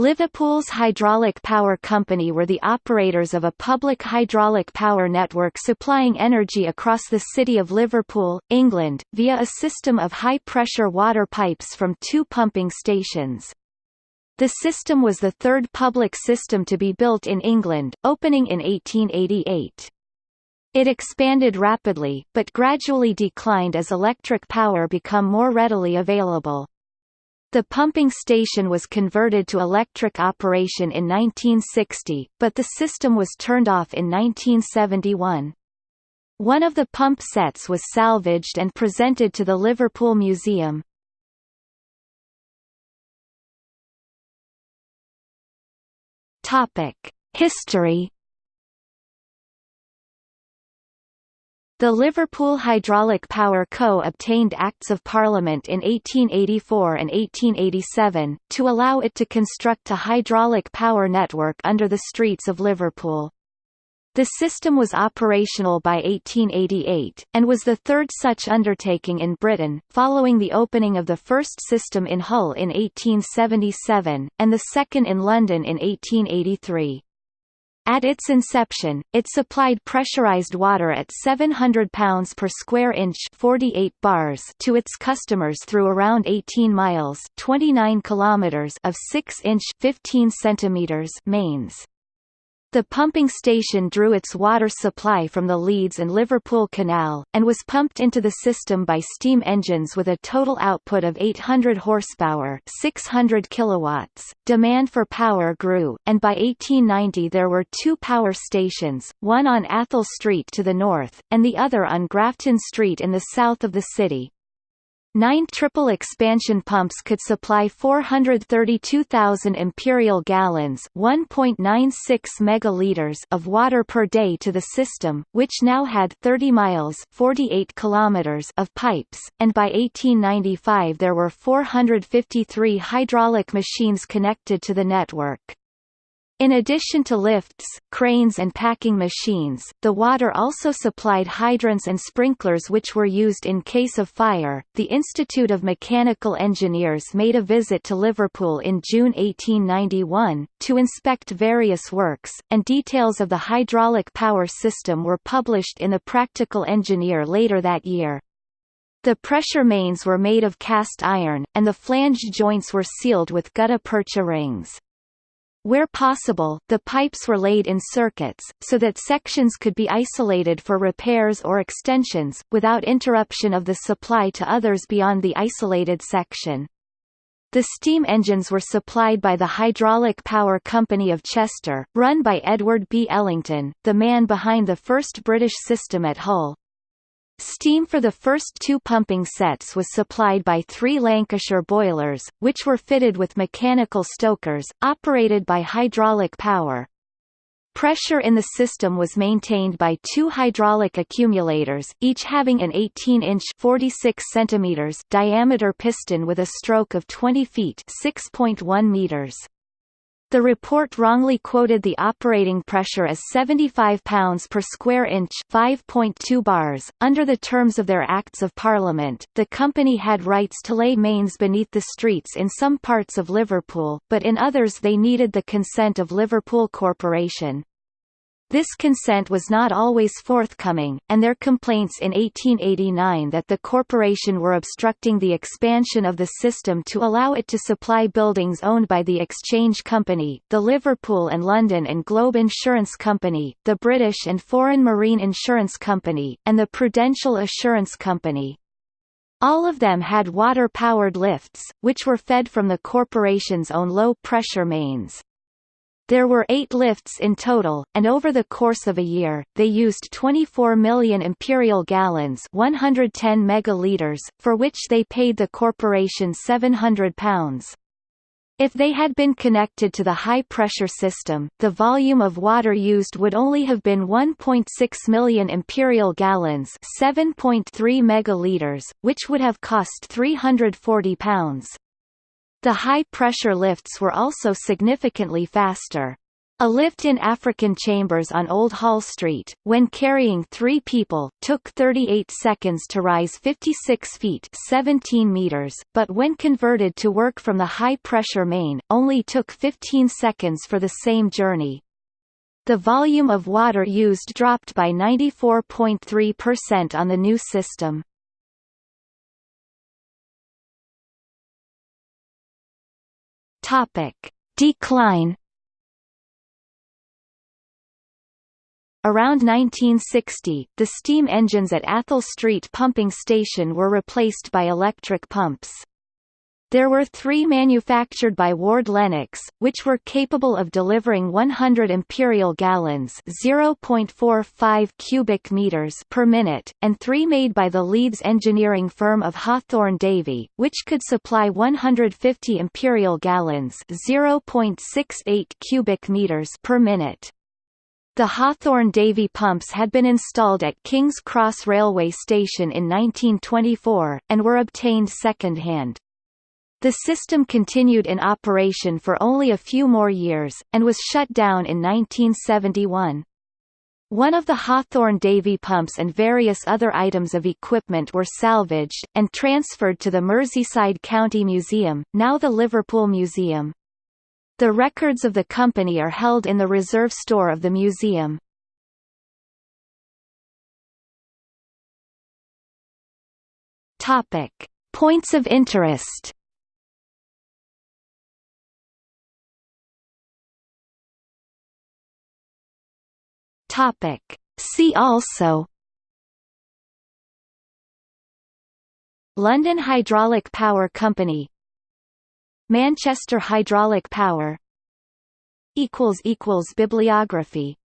Liverpool's Hydraulic Power Company were the operators of a public hydraulic power network supplying energy across the city of Liverpool, England, via a system of high-pressure water pipes from two pumping stations. The system was the third public system to be built in England, opening in 1888. It expanded rapidly, but gradually declined as electric power became more readily available. The pumping station was converted to electric operation in 1960, but the system was turned off in 1971. One of the pump sets was salvaged and presented to the Liverpool Museum. History The Liverpool Hydraulic Power Co. obtained Acts of Parliament in 1884 and 1887, to allow it to construct a hydraulic power network under the streets of Liverpool. The system was operational by 1888, and was the third such undertaking in Britain, following the opening of the first system in Hull in 1877, and the second in London in 1883. At its inception, it supplied pressurized water at 700 pounds per square inch 48 bars to its customers through around 18 miles 29 kilometers of 6-inch 15 centimeters mains. The pumping station drew its water supply from the Leeds and Liverpool Canal, and was pumped into the system by steam engines with a total output of 800 horsepower 600 kilowatts. Demand for power grew, and by 1890 there were two power stations, one on Athol Street to the north, and the other on Grafton Street in the south of the city. Nine triple expansion pumps could supply 432,000 imperial gallons (1.96 megaliters) of water per day to the system, which now had 30 miles (48 kilometers) of pipes, and by 1895 there were 453 hydraulic machines connected to the network. In addition to lifts, cranes and packing machines, the water also supplied hydrants and sprinklers which were used in case of fire. The Institute of Mechanical Engineers made a visit to Liverpool in June 1891 to inspect various works, and details of the hydraulic power system were published in the Practical Engineer later that year. The pressure mains were made of cast iron, and the flange joints were sealed with gutta percha rings. Where possible, the pipes were laid in circuits, so that sections could be isolated for repairs or extensions, without interruption of the supply to others beyond the isolated section. The steam engines were supplied by the Hydraulic Power Company of Chester, run by Edward B. Ellington, the man behind the first British system at Hull. Steam for the first two pumping sets was supplied by three Lancashire boilers, which were fitted with mechanical stokers, operated by hydraulic power. Pressure in the system was maintained by two hydraulic accumulators, each having an 18-inch (46 centimeters) diameter piston with a stroke of 20 feet (6.1 meters). The report wrongly quoted the operating pressure as 75 pounds per square inch 5.2 bars. Under the terms of their Acts of Parliament, the company had rights to lay mains beneath the streets in some parts of Liverpool, but in others they needed the consent of Liverpool Corporation. This consent was not always forthcoming, and their complaints in 1889 that the corporation were obstructing the expansion of the system to allow it to supply buildings owned by the Exchange Company, the Liverpool and London and Globe Insurance Company, the British and Foreign Marine Insurance Company, and the Prudential Assurance Company. All of them had water-powered lifts, which were fed from the corporation's own low-pressure mains. There were eight lifts in total, and over the course of a year, they used 24 million imperial gallons 110 megaliters, for which they paid the corporation £700. If they had been connected to the high-pressure system, the volume of water used would only have been 1.6 million imperial gallons 7.3 megaliters, which would have cost £340. The high-pressure lifts were also significantly faster. A lift in African Chambers on Old Hall Street, when carrying three people, took 38 seconds to rise 56 feet 17 meters, but when converted to work from the high-pressure main, only took 15 seconds for the same journey. The volume of water used dropped by 94.3% on the new system. Topic. Decline Around 1960, the steam engines at Athol Street Pumping Station were replaced by electric pumps. There were three manufactured by Ward Lennox, which were capable of delivering 100 imperial gallons (0.45 cubic meters) per minute, and three made by the Leeds engineering firm of Hathorn Davey, which could supply 150 imperial gallons (0.68 cubic meters) per minute. The Hathorn Davey pumps had been installed at King's Cross Railway Station in 1924, and were obtained second-hand. The system continued in operation for only a few more years, and was shut down in 1971. One of the Hathorn Davey pumps and various other items of equipment were salvaged, and transferred to the Merseyside County Museum, now the Liverpool Museum. The records of the company are held in the reserve store of the museum. Points of interest. Topic: See also London Hydraulic Power Company Manchester Hydraulic Power Bibliography